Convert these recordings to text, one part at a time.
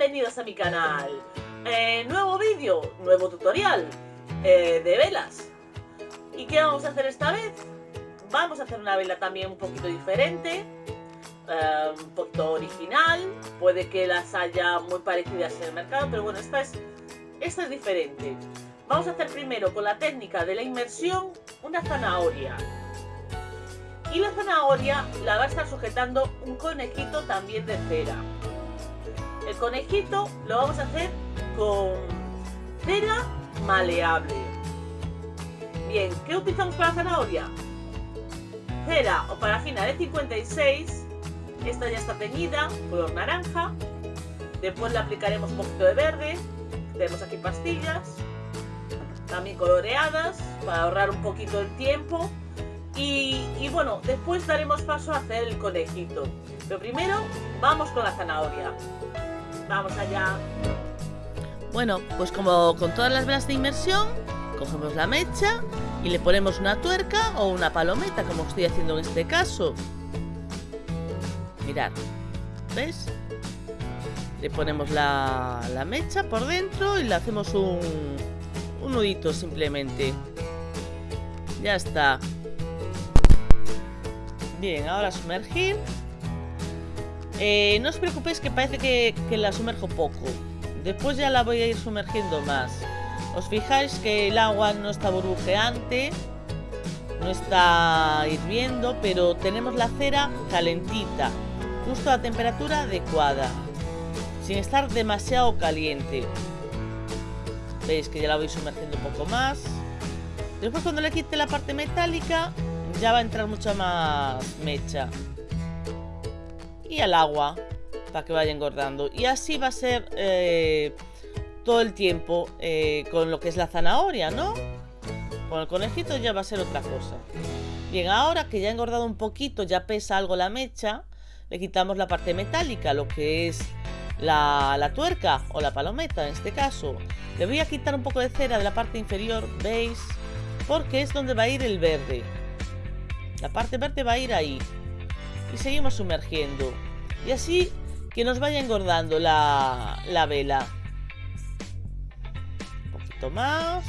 bienvenidos a mi canal. Eh, nuevo vídeo, nuevo tutorial eh, de velas. ¿Y qué vamos a hacer esta vez? Vamos a hacer una vela también un poquito diferente, eh, un poquito original. Puede que las haya muy parecidas en el mercado, pero bueno, esta es, esta es diferente. Vamos a hacer primero con la técnica de la inmersión una zanahoria. Y la zanahoria la va a estar sujetando un conejito también de cera. El conejito lo vamos a hacer con cera maleable. Bien, ¿qué utilizamos para la zanahoria? Cera o parafina de 56. Esta ya está teñida, color naranja. Después le aplicaremos un poquito de verde. Tenemos aquí pastillas. También coloreadas para ahorrar un poquito el tiempo. Y, y, bueno, después daremos paso a hacer el conejito. Pero primero vamos con la zanahoria. Vamos allá. Bueno, pues como con todas las velas de inmersión, cogemos la mecha y le ponemos una tuerca o una palometa, como estoy haciendo en este caso. Mirad, ¿ves? Le ponemos la, la mecha por dentro y le hacemos un, un nudito simplemente. Ya está. Bien, ahora sumergir. Eh, no os preocupéis que parece que, que, la sumerjo poco. Después ya la voy a ir sumergiendo más. Os fijáis que el agua no está burbujeante. No está hirviendo, pero tenemos la cera calentita. Justo a temperatura adecuada. Sin estar demasiado caliente. Veis que ya la voy sumergiendo un poco más. Después cuando le quite la parte metálica, ya va a entrar mucha más mecha y al agua para que vaya engordando. Y así va a ser eh, todo el tiempo eh, con lo que es la zanahoria, ¿no? Con el conejito ya va a ser otra cosa. Bien, ahora que ya ha engordado un poquito, ya pesa algo la mecha, le quitamos la parte metálica, lo que es la, la tuerca o la palometa en este caso. Le voy a quitar un poco de cera de la parte inferior, ¿veis? Porque es donde va a ir el verde. La parte verde va a ir ahí y seguimos sumergiendo. Y así que nos vaya engordando la, la vela. Un poquito más.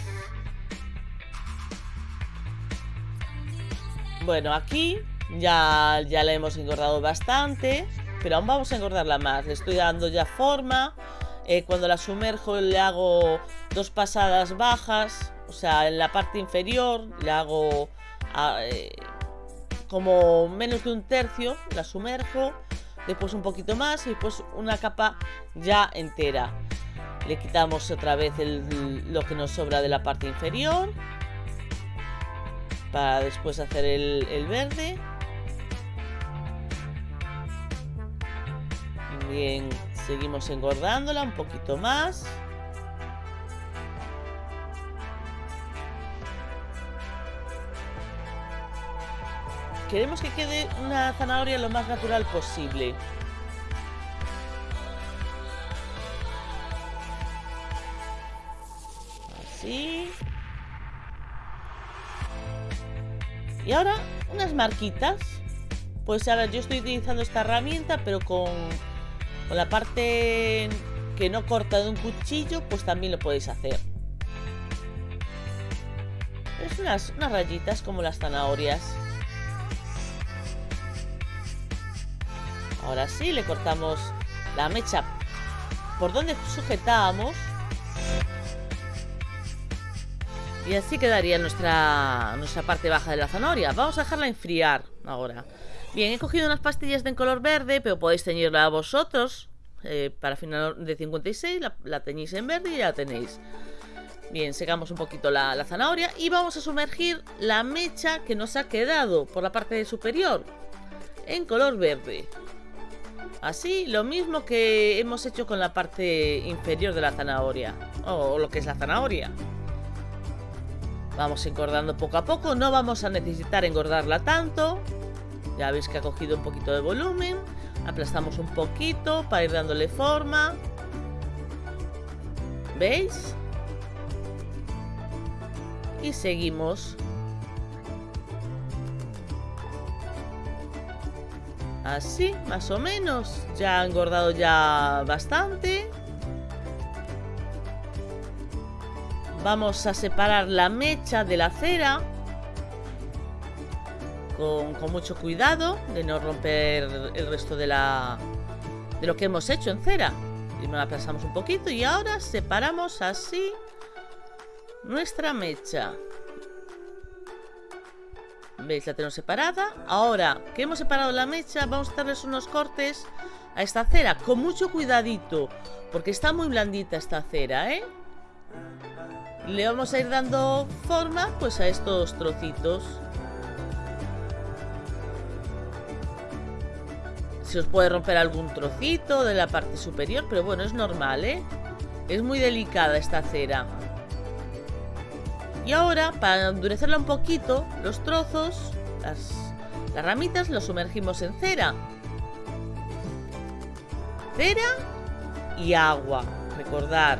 Bueno, aquí ya, ya la hemos engordado bastante, pero aún vamos a engordarla más. Le estoy dando ya forma. Eh, cuando la sumerjo le hago dos pasadas bajas, o sea, en la parte inferior le hago... Eh, como menos de un tercio, la sumerjo, después un poquito más y después una capa ya entera. Le quitamos otra vez lo que nos sobra de la parte inferior para después hacer el, el verde. Bien, seguimos engordándola un poquito más. Queremos que quede una zanahoria lo más natural posible. Así. Y ahora unas marquitas. Pues ahora yo estoy utilizando esta herramienta, pero con, con la parte que no corta de un cuchillo, pues también lo podéis hacer. Es unas, unas rayitas como las zanahorias. Ahora sí, le cortamos la mecha por donde sujetábamos. Y así quedaría nuestra, nuestra parte baja de la zanahoria. Vamos a dejarla enfriar ahora. Bien, he cogido unas pastillas de color verde, pero podéis teñirla vosotros. Eh, para final de 56 la, la, teñís en verde y ya la tenéis. Bien, secamos un poquito la, la zanahoria y vamos a sumergir la mecha que nos ha quedado por la parte superior en color verde. Así, lo mismo que hemos hecho con la parte inferior de la zanahoria. O lo que es la zanahoria. Vamos engordando poco a poco. No vamos a necesitar engordarla tanto. Ya veis que ha cogido un poquito de volumen. Aplastamos un poquito para ir dándole forma. ¿Veis? Y seguimos Así, más o menos. Ya ha engordado ya bastante. Vamos a separar la mecha de la cera. Con, mucho cuidado de no romper el resto de la de lo que hemos hecho en cera. Primero la aplastamos un poquito y ahora separamos así nuestra mecha. ¿Veis? La tenemos separada. Ahora que hemos separado la mecha, vamos a darles unos cortes a esta cera. Con mucho cuidadito, porque está muy blandita esta cera, ¿eh? Le vamos a ir dando forma pues a estos trocitos. Se os puede romper algún trocito de la parte superior, pero bueno, es normal, ¿eh? Es muy delicada esta cera. Y ahora, para endurecerla un poquito, los trozos, las, ramitas, los sumergimos en cera. Cera y agua. Recordar.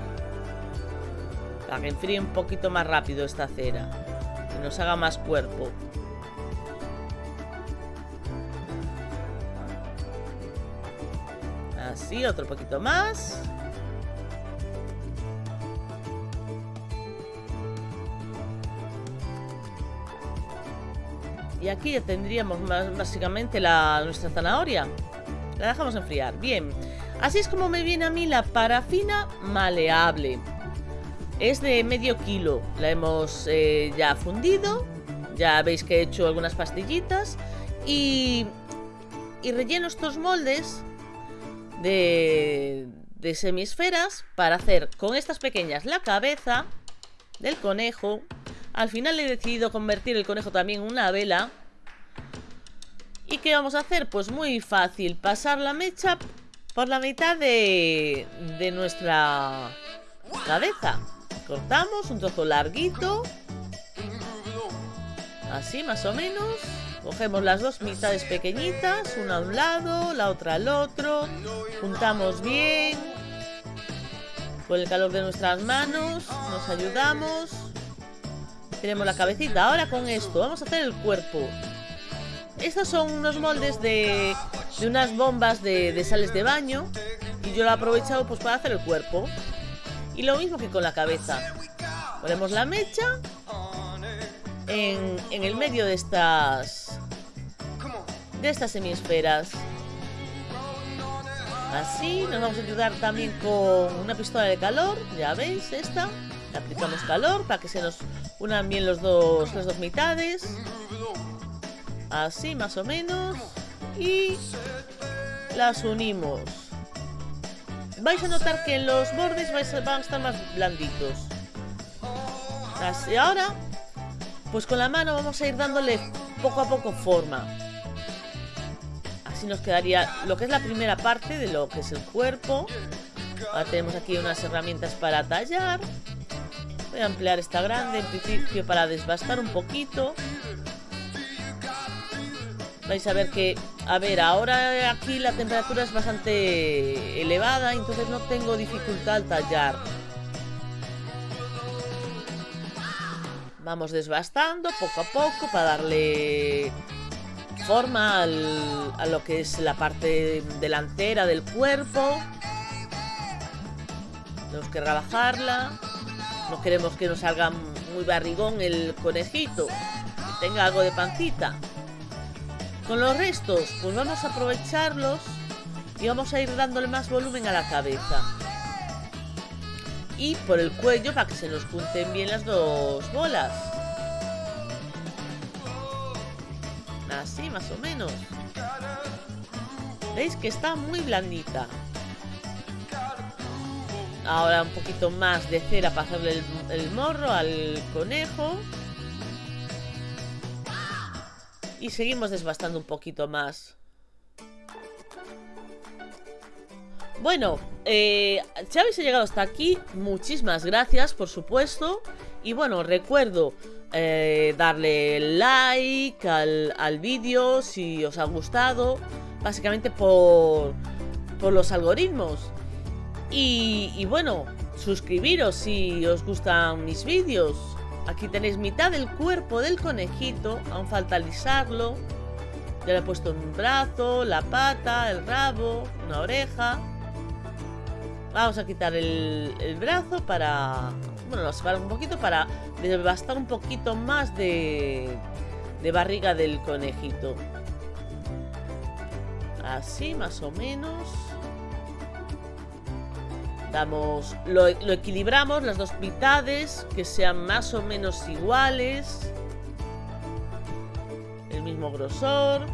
Para que enfríe un poquito más rápido esta cera. Que nos haga más cuerpo. Así, otro poquito más. Y aquí tendríamos básicamente la, nuestra zanahoria. La dejamos enfriar. Bien. Así es como me viene a mí la parafina maleable. Es de medio kilo. La hemos eh, ya fundido. Ya veis que he hecho algunas pastillitas. Y, y relleno estos moldes de, de semisferas para hacer con estas pequeñas la cabeza del conejo al final he decidido convertir el conejo también en una vela. ¿Y qué vamos a hacer? Pues muy fácil, pasar la mecha por la mitad de, de nuestra cabeza. Cortamos un trozo larguito. Así más o menos. Cogemos las dos mitades pequeñitas, una a un lado, la otra al otro. Juntamos bien. Con el calor de nuestras manos nos ayudamos. Tenemos la cabecita. Ahora con esto vamos a hacer el cuerpo. Estos son unos moldes de, de unas bombas de, de, sales de baño. Y yo lo he aprovechado pues para hacer el cuerpo. Y lo mismo que con la cabeza. Ponemos la mecha en, en el medio de estas de estas semisferas. Así, nos vamos a ayudar también con una pistola de calor, ya veis, esta. Aplicamos calor para que se nos unan bien los dos, las dos mitades. Así más o menos. Y las unimos. Vais a notar que los bordes vais van a estar más blanditos. Así ahora, pues con la mano vamos a ir dándole poco a poco forma. Así nos quedaría lo que es la primera parte de lo que es el cuerpo. Ahora tenemos aquí unas herramientas para tallar. Voy a ampliar esta grande en principio para desbastar un poquito. Vais a ver que, a ver, ahora aquí la temperatura es bastante elevada, entonces no tengo dificultad al tallar. Vamos desbastando poco a poco para darle forma al, a lo que es la parte delantera del cuerpo. Tenemos que rebajarla. No queremos que nos salga muy barrigón el conejito. Que tenga algo de pancita. Con los restos, pues vamos a aprovecharlos y vamos a ir dándole más volumen a la cabeza. Y por el cuello para que se nos junten bien las dos bolas. Así, más o menos. ¿Veis que está muy blandita? Ahora un poquito más de cera para hacerle el, morro al conejo. Y seguimos desbastando un poquito más. Bueno, eh, si habéis llegado hasta aquí, muchísimas gracias, por supuesto. Y bueno, recuerdo eh, darle like al, al vídeo si os ha gustado. Básicamente por, por los algoritmos. Y, bueno, suscribiros si os gustan mis vídeos. Aquí tenéis mitad del cuerpo del conejito, aún falta alisarlo. Ya le he puesto un brazo, la pata, el rabo, una oreja. Vamos a quitar el, brazo para... Bueno, lo separamos un poquito para devastar un poquito más de, de barriga del conejito. Así, más o menos. Damos, lo, equilibramos, las dos mitades, que sean más o menos iguales. El mismo grosor.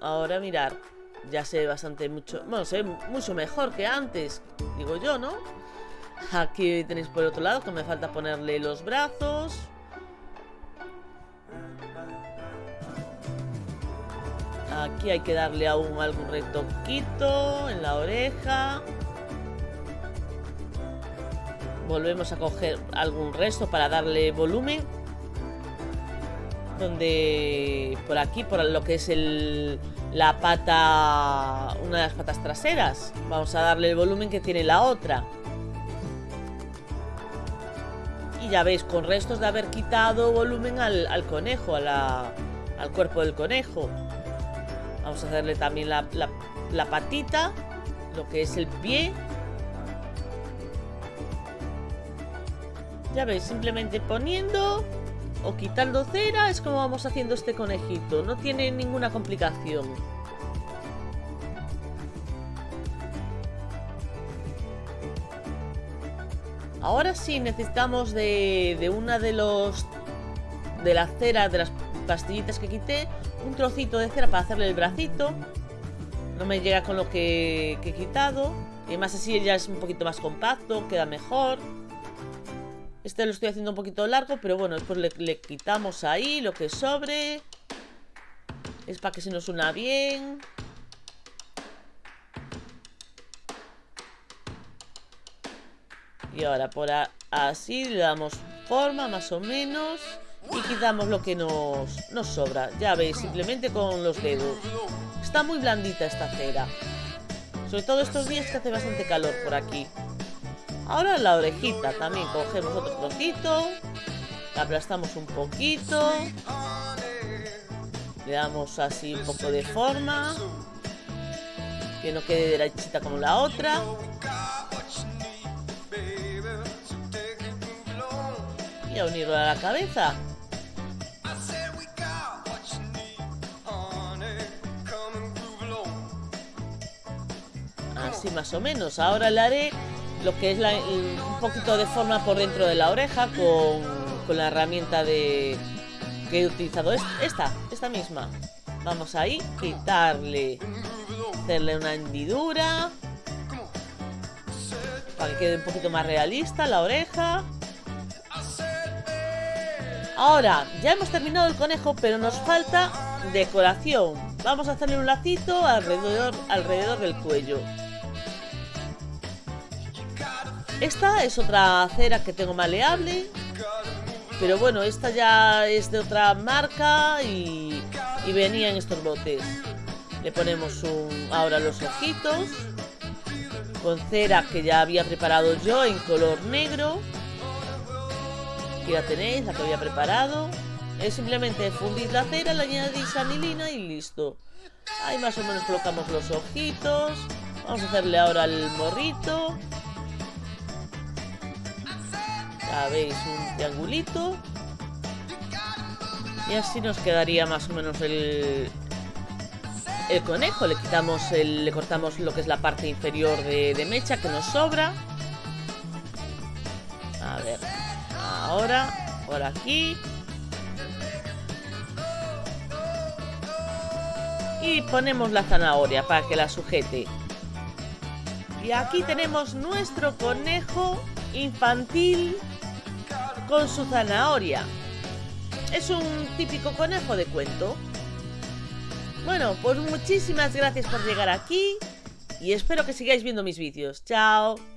Ahora mirar, ya se ve bastante mucho, bueno, se ve mucho mejor que antes, digo yo, ¿no? Aquí tenéis por otro lado que me falta ponerle los brazos. Hay que darle aún algún retoquito en la oreja. Volvemos a coger algún resto para darle volumen. Donde por aquí, por lo que es el, la pata, una de las patas traseras. Vamos a darle el volumen que tiene la otra. Y ya veis, con restos de haber quitado volumen al, conejo, al cuerpo del conejo. Vamos a hacerle también la, patita, lo que es el pie. Ya veis, simplemente poniendo o quitando cera es como vamos haciendo este conejito. No tiene ninguna complicación. Ahora sí necesitamos de, de una de los... De la cera, de las pastillitas que quité Un trocito de cera para hacerle el bracito No me llega con lo que, he quitado Y además así ya es un poquito más compacto Queda mejor este lo estoy haciendo un poquito largo, pero bueno, después le, le quitamos ahí lo que sobre. Es para que se nos una bien. Y ahora por así le damos forma más o menos. Y quitamos lo que nos, sobra. Ya veis, simplemente con los dedos. Está muy blandita esta cera. Sobre todo estos días que hace bastante calor por aquí. Ahora la orejita también cogemos otro trocito, la aplastamos un poquito, le damos así un poco de forma, que no quede derechita como la otra. Y a unirlo a la cabeza. Así más o menos. Ahora le haré lo que es un poquito de forma por dentro de la oreja con, con la herramienta de que he utilizado esta, esta misma. Vamos ahí, quitarle, hacerle una hendidura para que quede un poquito más realista la oreja. Ahora, ya hemos terminado el conejo, pero nos falta decoración. Vamos a hacerle un lacito alrededor, alrededor del cuello. Esta es otra cera que tengo maleable. Pero bueno, esta ya es de otra marca y, y venía en estos botes. Le ponemos un, ahora los ojitos. Con cera que ya había preparado yo en color negro. Aquí la tenéis, la que había preparado. Es simplemente fundir la cera, le añadís anilina y listo. Ahí más o menos colocamos los ojitos. Vamos a hacerle ahora el morrito. Veis, un triangulito. Y así nos quedaría más o menos el, el conejo. Le quitamos el, le cortamos lo que es la parte inferior de, de mecha que nos sobra. A ver, ahora, por aquí. Y ponemos la zanahoria para que la sujete. Y aquí tenemos nuestro conejo infantil con su zanahoria. Es un típico conejo de cuento. Bueno, pues muchísimas gracias por llegar aquí y espero que sigáis viendo mis vídeos. ¡Chao!